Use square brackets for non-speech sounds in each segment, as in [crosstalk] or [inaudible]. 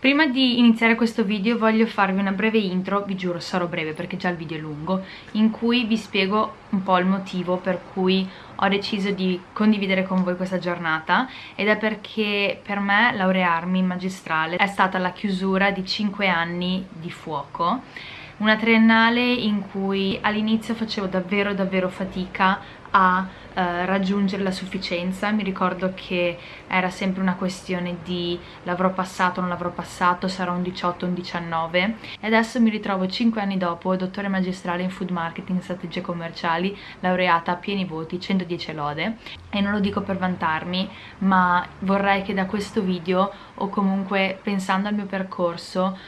Prima di iniziare questo video voglio farvi una breve intro, vi giuro sarò breve perché già il video è lungo, in cui vi spiego un po' il motivo per cui ho deciso di condividere con voi questa giornata ed è perché per me laurearmi in magistrale è stata la chiusura di 5 anni di fuoco una triennale in cui all'inizio facevo davvero davvero fatica a eh, raggiungere la sufficienza. Mi ricordo che era sempre una questione di l'avrò passato, non l'avrò passato, sarà un 18, un 19 e adesso mi ritrovo 5 anni dopo, dottore magistrale in food marketing strategie commerciali, laureata a pieni voti, 110 lode. E non lo dico per vantarmi ma vorrei che da questo video o comunque pensando al mio percorso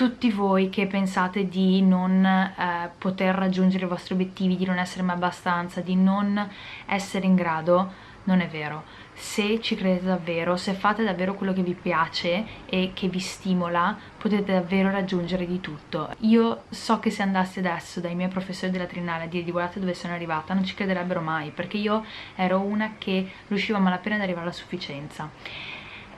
tutti voi che pensate di non eh, poter raggiungere i vostri obiettivi, di non essere mai abbastanza, di non essere in grado, non è vero. Se ci credete davvero, se fate davvero quello che vi piace e che vi stimola, potete davvero raggiungere di tutto. Io so che se andassi adesso dai miei professori della triennale a dire di guardate dove sono arrivata, non ci crederebbero mai, perché io ero una che riusciva malapena ad arrivare alla sufficienza.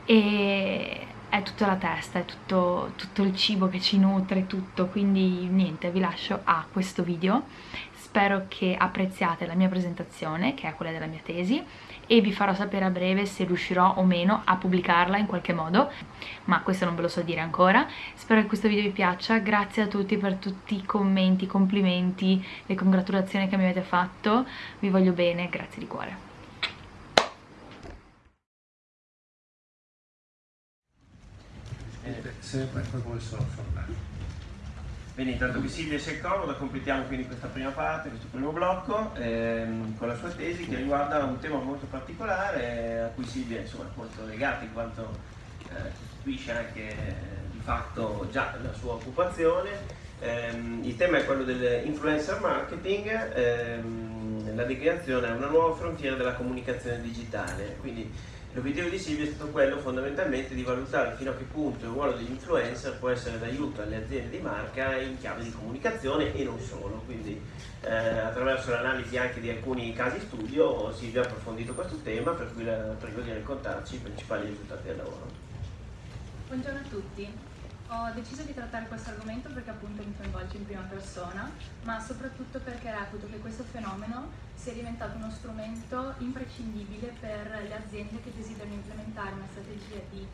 E è tutta la testa, è tutto, tutto il cibo che ci nutre, tutto, quindi niente, vi lascio a questo video. Spero che apprezziate la mia presentazione, che è quella della mia tesi, e vi farò sapere a breve se riuscirò o meno a pubblicarla in qualche modo, ma questo non ve lo so dire ancora. Spero che questo video vi piaccia, grazie a tutti per tutti i commenti, i complimenti, le congratulazioni che mi avete fatto, vi voglio bene, grazie di cuore. Sempre come sono formato. Bene, intanto che Silvia si è comoda, completiamo quindi questa prima parte, questo primo blocco, ehm, con la sua tesi che riguarda un tema molto particolare a cui Silvia insomma, è molto legata in quanto eh, costituisce anche eh, di fatto già la sua occupazione. Ehm, il tema è quello dell'influencer marketing, ehm, la declinazione è una nuova frontiera della comunicazione digitale, quindi L'obiettivo di Silvia è stato quello fondamentalmente di valutare fino a che punto il ruolo degli influencer può essere d'aiuto alle aziende di marca in chiave di comunicazione e non solo, quindi eh, attraverso l'analisi anche di alcuni casi studio Silvia ha approfondito questo tema per cui la prego di raccontarci i principali risultati del lavoro. Buongiorno a tutti, ho deciso di trattare questo argomento perché appunto mi coinvolge in prima persona, ma soprattutto perché reputo che questo fenomeno sia diventato uno strumento imprescindibile per le aziende che desiderano implementare una strategia di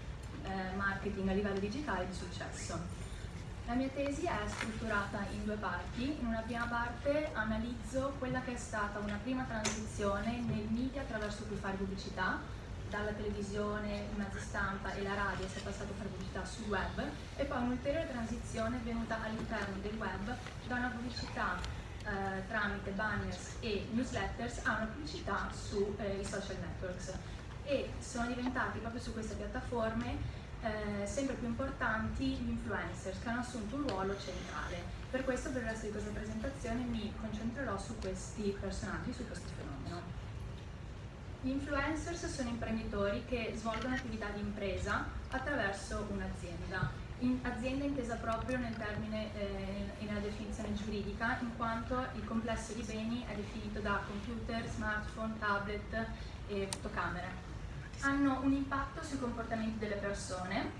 eh, marketing a livello digitale di successo. La mia tesi è strutturata in due parti. In una prima parte analizzo quella che è stata una prima transizione nel media attraverso cui fare pubblicità, dalla televisione, i mezzi stampa e la radio si è passato fare pubblicità sul web e poi un'ulteriore transizione è venuta all'interno del web da una pubblicità eh, tramite banners e newsletters a una pubblicità sui eh, social networks e sono diventati proprio su queste piattaforme eh, sempre più importanti gli influencers che hanno assunto un ruolo centrale. Per questo per il resto di questa presentazione mi concentrerò su questi personaggi, su questo fenomeno. Gli influencers sono imprenditori che svolgono attività di impresa attraverso un'azienda. In azienda intesa proprio nel termine eh, nella definizione giuridica, in quanto il complesso di beni è definito da computer, smartphone, tablet e fotocamere. Hanno un impatto sui comportamenti delle persone,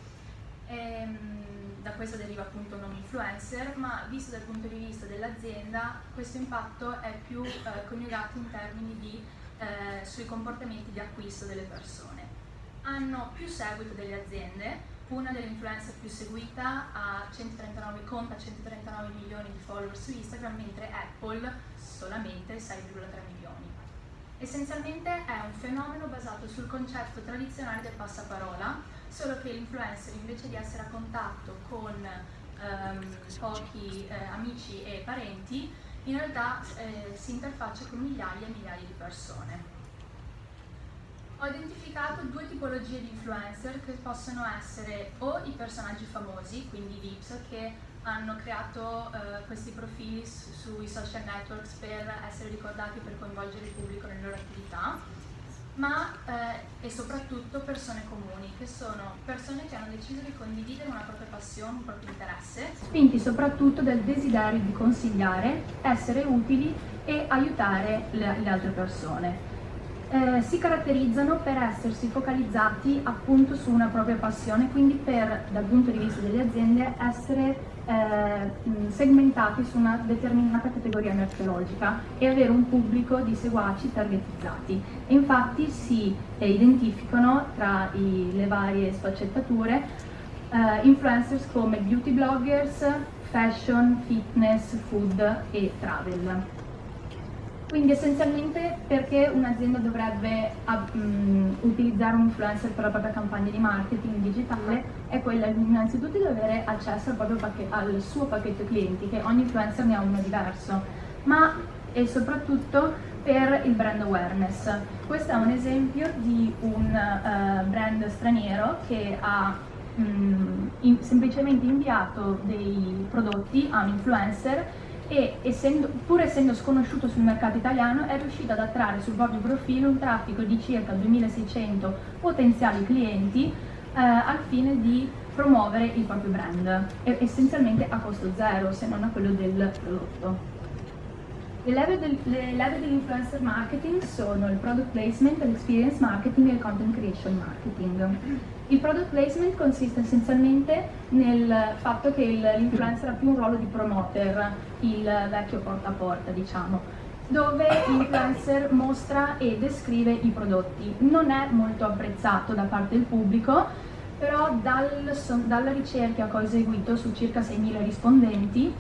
ehm, da questo deriva appunto un nome influencer, ma visto dal punto di vista dell'azienda questo impatto è più eh, coniugato in termini di eh, sui comportamenti di acquisto delle persone. Hanno più seguito delle aziende, una delle influencer più seguita ha 139, conta 139 milioni di follower su Instagram, mentre Apple solamente 6,3 milioni. Essenzialmente è un fenomeno basato sul concetto tradizionale del passaparola, solo che l'influencer invece di essere a contatto con ehm, pochi eh, amici e parenti in realtà eh, si interfaccia con migliaia e migliaia di persone. Ho identificato due tipologie di influencer che possono essere o i personaggi famosi, quindi i VIPs, che hanno creato eh, questi profili su, sui social networks per essere ricordati per coinvolgere il pubblico nelle loro attività, ma eh, e soprattutto persone comuni, che sono persone che hanno deciso di condividere una propria passione, un proprio interesse, spinti soprattutto dal desiderio di consigliare, essere utili e aiutare le, le altre persone. eh, si caratterizzano per essersi focalizzati appunto su una propria passione, quindi per, dal punto di vista delle aziende, essere eh, segmentati su una determinata categoria merceologica e avere un pubblico di seguaci targetizzati. Infatti si eh, identificano tra i, le varie sfaccettature eh, influencers come beauty bloggers, fashion, fitness, food e travel. Quindi essenzialmente perché un'azienda dovrebbe um, utilizzare un influencer per la propria campagna di marketing digitale è quella innanzitutto di avere accesso al, al suo pacchetto clienti, che ogni influencer ne ha uno diverso, ma e soprattutto per il brand awareness. Questo è un esempio di un uh, brand straniero che ha um, in, semplicemente inviato dei prodotti a un influencer e essendo, pur essendo sconosciuto sul mercato italiano è riuscito ad attrarre sul proprio profilo un traffico di circa 2600 potenziali clienti eh, al fine di promuovere il proprio brand, essenzialmente a costo zero se non a quello del prodotto. Le leve, del, le leve dell'influencer marketing sono il product placement, l'experience marketing e il content creation marketing. Il product placement consiste essenzialmente nel fatto che l'influencer ha più un ruolo di promoter, il vecchio porta a porta diciamo, dove l'influencer mostra e descrive i prodotti. Non è molto apprezzato da parte del pubblico, però dal, dalla ricerca che ho eseguito su circa 6.000 rispondenti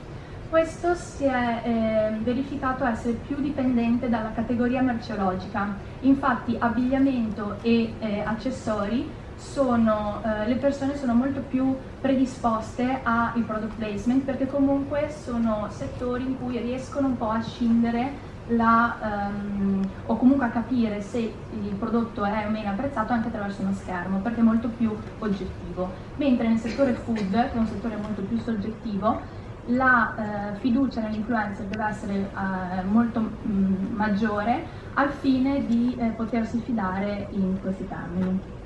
questo si è eh, verificato essere più dipendente dalla categoria merceologica, infatti abbigliamento e eh, accessori sono, eh, le persone sono molto più predisposte al product placement perché comunque sono settori in cui riescono un po' a scindere la, um, o comunque a capire se il prodotto è o meno apprezzato anche attraverso uno schermo perché è molto più oggettivo mentre nel settore food che è un settore molto più soggettivo la eh, fiducia nell'influencer deve essere eh, molto mh, mm, maggiore al fine di eh, potersi fidare in questi termini.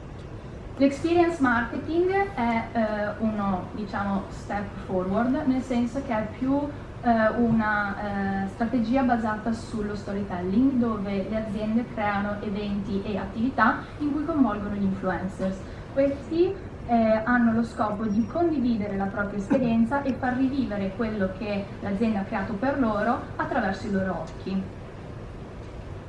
L'experience marketing è eh, uno diciamo, step forward, nel senso che è più eh, una eh, strategia basata sullo storytelling dove le aziende creano eventi e attività in cui coinvolgono gli influencers. Questi eh, hanno lo scopo di condividere la propria esperienza e far rivivere quello che l'azienda ha creato per loro attraverso i loro occhi.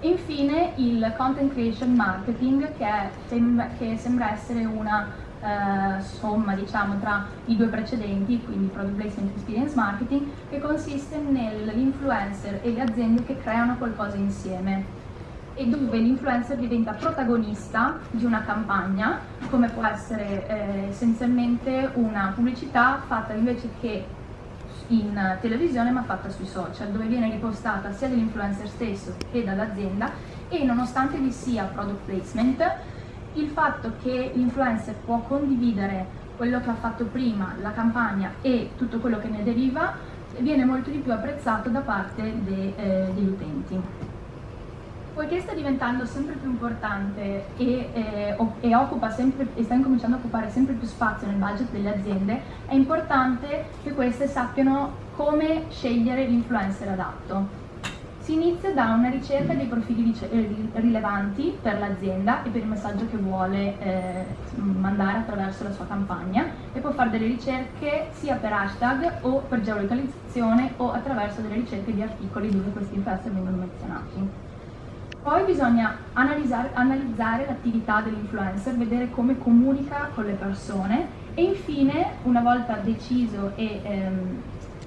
Infine il content creation marketing che, sembra, che sembra essere una eh, somma diciamo, tra i due precedenti, quindi product placement e experience marketing, che consiste nell'influencer e le aziende che creano qualcosa insieme. E dove l'influencer diventa protagonista di una campagna, come può essere eh, essenzialmente una pubblicità fatta invece che in televisione ma fatta sui social, dove viene ripostata sia dall'influencer stesso che dall'azienda e nonostante vi sia product placement, il fatto che l'influencer può condividere quello che ha fatto prima, la campagna e tutto quello che ne deriva, viene molto di più apprezzato da parte de, eh, degli utenti. Poiché sta diventando sempre più importante e, eh, e, sempre, e, sta incominciando a occupare sempre più spazio nel budget delle aziende, è importante che queste sappiano come scegliere l'influencer adatto. Si inizia da una ricerca dei profili eh, rilevanti per l'azienda e per il messaggio che vuole eh, mandare attraverso la sua campagna e può fare delle ricerche sia per hashtag o per geolocalizzazione o attraverso delle ricerche di articoli dove questi influencer vengono menzionati. Poi bisogna analizzare, l'attività dell'influencer, vedere come comunica con le persone e infine, una volta deciso, e, ehm,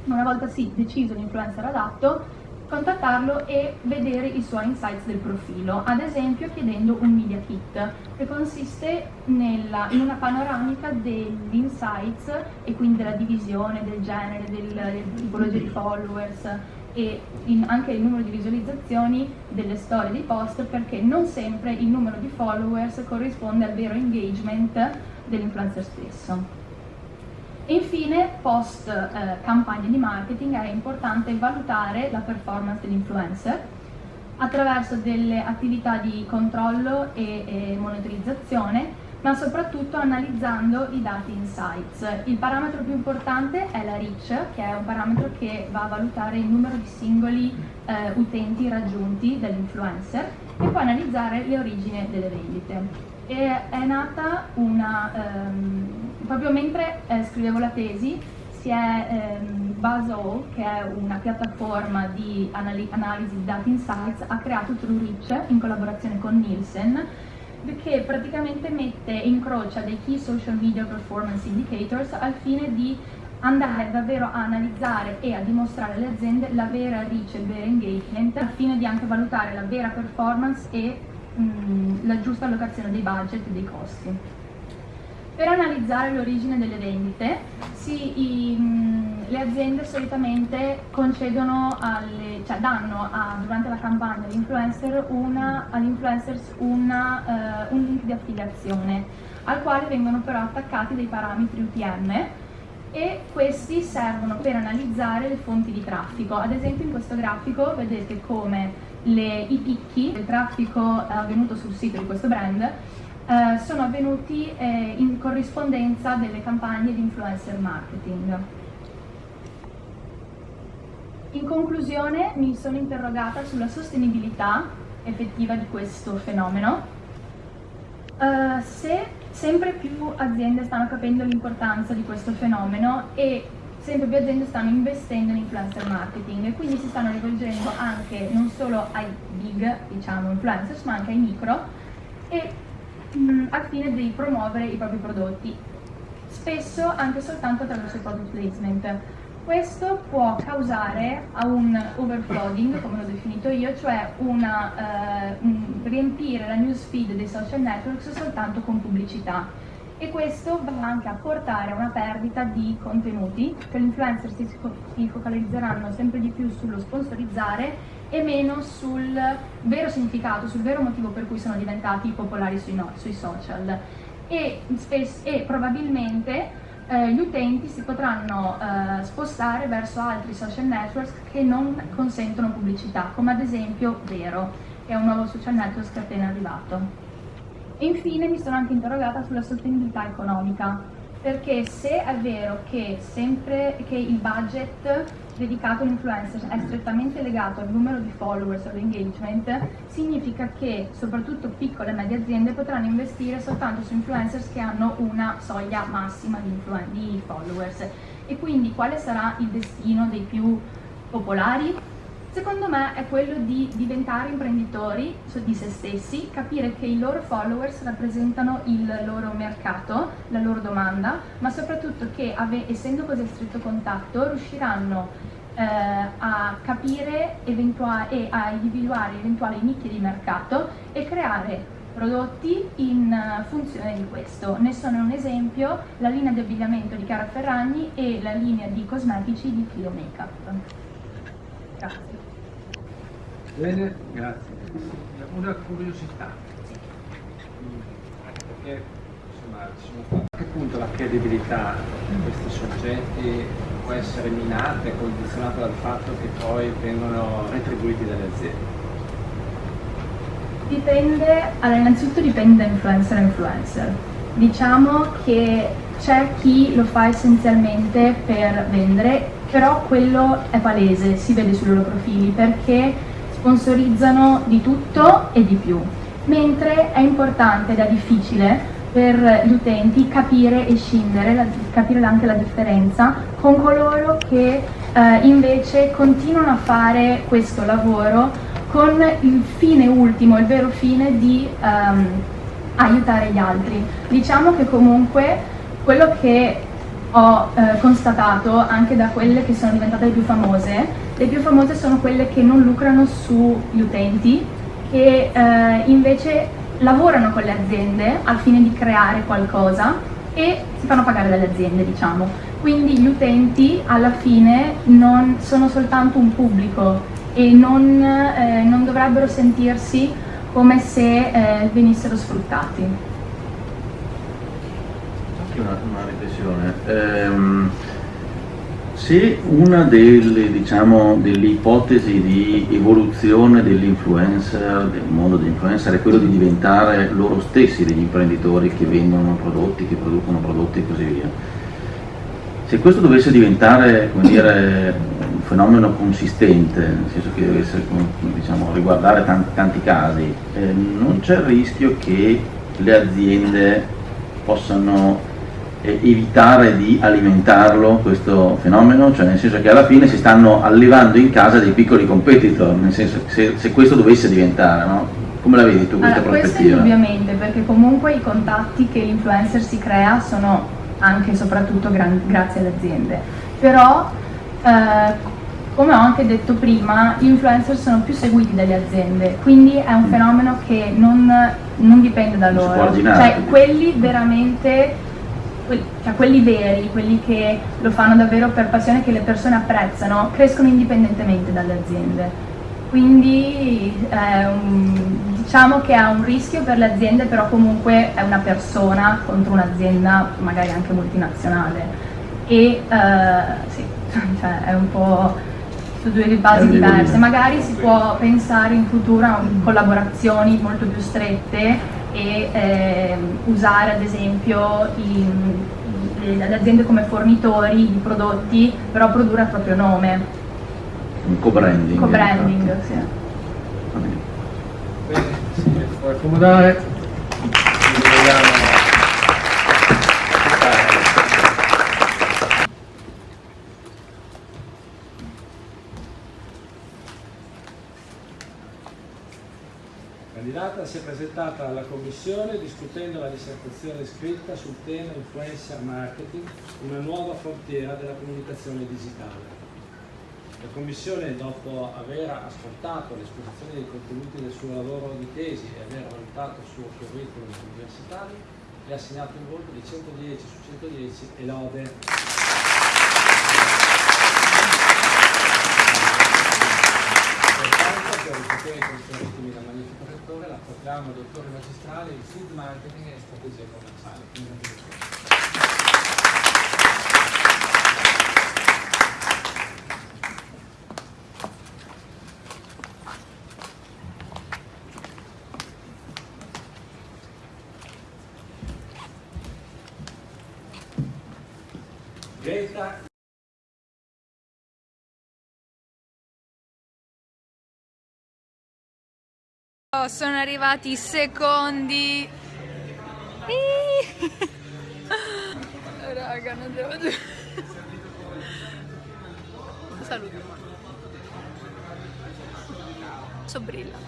una volta sì, deciso l'influencer adatto, contattarlo e vedere i suoi insights del profilo, ad esempio chiedendo un media kit che consiste nella, in una panoramica degli insights e quindi della divisione, del genere, del, del tipologia di followers, e in, anche il numero di visualizzazioni delle storie dei post perché non sempre il numero di followers corrisponde al vero engagement dell'influencer stesso. E infine, post eh, campagna di marketing è importante valutare la performance dell'influencer attraverso delle attività di controllo e, e monitorizzazione ma soprattutto analizzando i dati insights. Il parametro più importante è la reach, che è un parametro che va a valutare il numero di singoli eh, utenti raggiunti dall'influencer e poi analizzare le origini delle vendite. E è nata una, ehm, proprio mentre eh, scrivevo la tesi, si è ehm, Buzzall, che è una piattaforma di anali analisi di data insights, ha creato TrueReach in collaborazione con Nielsen, che praticamente mette, incrocia dei key social media performance indicators al fine di andare davvero a analizzare e a dimostrare alle aziende la vera reach e il vero engagement al fine di anche valutare la vera performance e mh, la giusta allocazione dei budget e dei costi. Per analizzare l'origine delle vendite, si, i, le aziende solitamente concedono, alle, cioè danno a, durante la campagna all'influencer agli influencers una, uh, un link di affiliazione al quale vengono però attaccati dei parametri UTM e questi servono per analizzare le fonti di traffico. Ad esempio in questo grafico vedete come le, i picchi del traffico avvenuto sul sito di questo brand eh, sono avvenuti eh, in corrispondenza delle campagne di influencer marketing. In conclusione mi sono interrogata sulla sostenibilità effettiva di questo fenomeno, uh, se sempre più aziende stanno capendo l'importanza di questo fenomeno e sempre più aziende stanno investendo in influencer marketing e quindi si stanno rivolgendo anche non solo ai big diciamo influencers ma anche ai micro e mh, al fine di promuovere i propri prodotti spesso anche soltanto attraverso il product placement. Questo può causare un overflooding, come l'ho definito io, cioè una, eh, riempire la newsfeed dei social networks soltanto con pubblicità. E questo va anche a portare a una perdita di contenuti, che gli influencer si focalizzeranno sempre di più sullo sponsorizzare e meno sul vero significato, sul vero motivo per cui sono diventati popolari sui, no, sui social e, e probabilmente eh, gli utenti si potranno eh, spostare verso altri social networks che non consentono pubblicità, come ad esempio Vero, che è un nuovo social network che è appena arrivato. E infine mi sono anche interrogata sulla sostenibilità economica, perché se è vero che, sempre, che il budget dedicato all'influencer è strettamente legato al numero di followers o all'engagement, significa che soprattutto piccole e medie aziende potranno investire soltanto su influencers che hanno una soglia massima di, di followers. E quindi quale sarà il destino dei più popolari? Secondo me è quello di diventare imprenditori di se stessi, capire che i loro followers rappresentano il loro mercato, la loro domanda, ma soprattutto che essendo così a stretto contatto riusciranno eh, a capire e a individuare eventuali nicchie di mercato e creare prodotti in funzione di questo. Ne sono un esempio la linea di abbigliamento di Chiara Ferragni e la linea di cosmetici di Clio Makeup. Grazie. Bene, grazie. Una curiosità. Perché insomma, sono... a che punto la credibilità di questi soggetti può essere minata e condizionata dal fatto che poi vengono retribuiti dalle aziende? Dipende, allora innanzitutto dipende da influencer a influencer. Diciamo che c'è chi lo fa essenzialmente per vendere, però quello è palese, si vede sui loro profili, perché sponsorizzano di tutto e di più, mentre è importante ed è difficile per gli utenti capire e scindere, la, capire anche la differenza con coloro che eh, invece continuano a fare questo lavoro con il fine ultimo, il vero fine di um, aiutare gli altri. Diciamo che comunque quello che ho eh, constatato anche da quelle che sono diventate le più famose le più famose sono quelle che non lucrano sugli utenti, che eh, invece lavorano con le aziende al fine di creare qualcosa e si fanno pagare dalle aziende, diciamo. Quindi gli utenti alla fine non sono soltanto un pubblico e non, eh, non dovrebbero sentirsi come se eh, venissero sfruttati. Anche una, una riflessione. Ehm se una delle, diciamo, delle ipotesi di evoluzione dell'influencer, del mondo dell'influencer, è quello di diventare loro stessi degli imprenditori che vendono prodotti, che producono prodotti e così via, se questo dovesse diventare dire, un fenomeno consistente, nel senso che deve essere, diciamo, riguardare tanti, tanti casi, eh, non c'è il rischio che le aziende possano eh, evitare di alimentarlo questo fenomeno, cioè nel senso che alla fine si stanno allevando in casa dei piccoli competitor, nel senso che se, se questo dovesse diventare, no? Come la vedi tu questa allora, prospettiva? Questo indubbiamente, perché comunque i contatti che l'influencer si crea sono anche e soprattutto grazie alle aziende. Però, eh, come ho anche detto prima, gli influencer sono più seguiti dalle aziende, quindi è un mm. fenomeno che non, non dipende da loro. Cioè, quelli veramente cioè quelli veri, quelli che lo fanno davvero per passione, che le persone apprezzano, crescono indipendentemente dalle aziende. Quindi un, diciamo che ha un rischio per le aziende, però comunque è una persona contro un'azienda magari anche multinazionale. E uh, sì, [laughs] cioè è un po' su due basi diverse. Magari si può pensare in futuro a collaborazioni molto più strette e eh, usare ad esempio i, le aziende come fornitori di prodotti, però produrre a proprio nome. Un co-branding. Co-branding, sì. Bene, sì, puoi accomodare. Candidata si è presentata alla Commissione discutendo la dissertazione scritta sul tema Influencer Marketing, una nuova frontiera della comunicazione digitale. La Commissione, dopo aver ascoltato l'esposizione dei contenuti del suo lavoro di tesi e aver valutato il suo curriculum universitario, le ha assegnato un voto di 110 su 110 e lode. Proclama dottore magistrale in food marketing e strategia commerciale. Greta Sono arrivati i secondi. [laughs] Raga, non devo dire. Saluto. Sobrilla.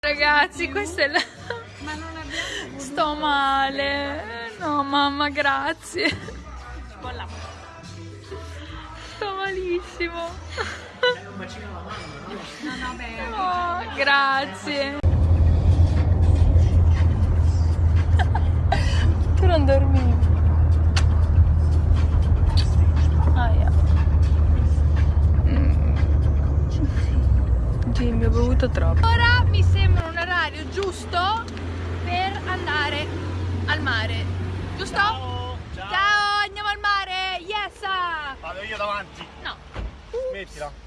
Ragazzi, questa è la... Ma non abbiamo... Sto male. No, mamma, grazie. Sto malissimo bacino alla mano, no? No, no, beh. Oh, grazie. tu non dormivi. Ah, yeah. mm. Jimmy, ho bevuto troppo. Ora mi sembra un orario giusto per andare al mare. Giusto? Ciao, ciao. ciao andiamo al mare. Yes! Vado io davanti. No. Smettila.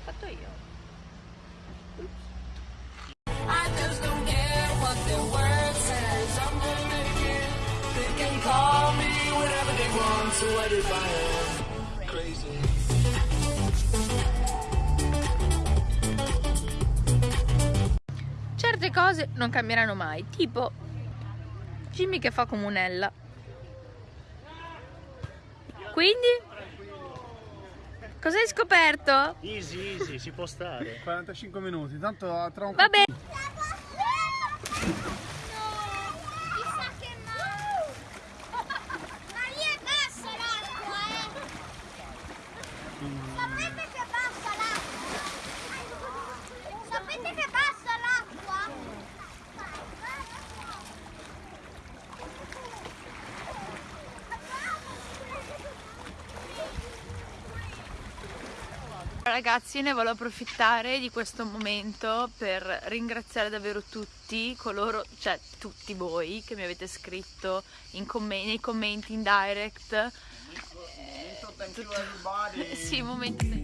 Certe cose non cambieranno mai, tipo Jimmy che fa comunella. Quindi Cosa hai scoperto? Easy, easy, si può stare. 45 minuti, tanto tra un Va bene. Ragazzi ne voglio approfittare di questo momento per ringraziare davvero tutti coloro, cioè tutti voi che mi avete scritto comm nei commenti in direct. Everybody. Sì, momento.